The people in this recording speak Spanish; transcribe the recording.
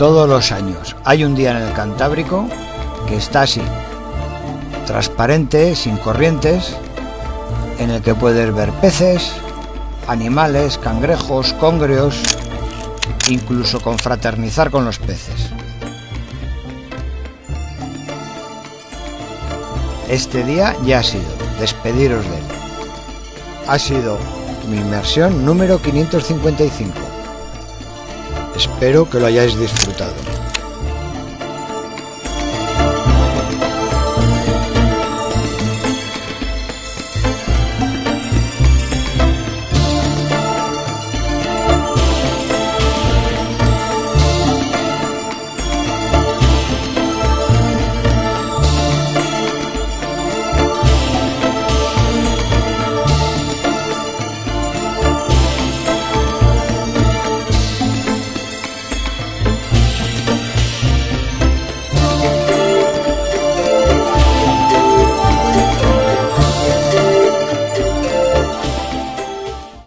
Todos los años hay un día en el Cantábrico que está así, transparente, sin corrientes, en el que puedes ver peces, animales, cangrejos, congreos, incluso confraternizar con los peces. Este día ya ha sido, despediros de él. Ha sido mi inmersión número 555. Espero que lo hayáis disfrutado.